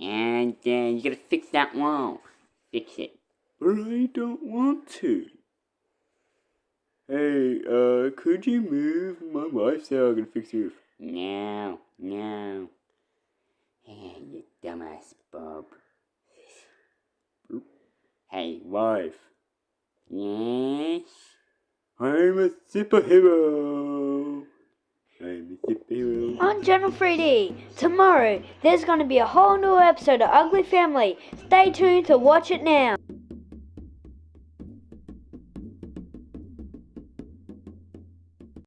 And then you gotta fix that wall. Fix it. But I don't want to. Hey, uh, could you move? My wife said I can fix you? No, no. Hey, you dumbass Bob. Hey, wife. Yes? I'm a superhero. I'm a superhero. On Channel 3D, tomorrow, there's going to be a whole new episode of Ugly Family. Stay tuned to watch it now.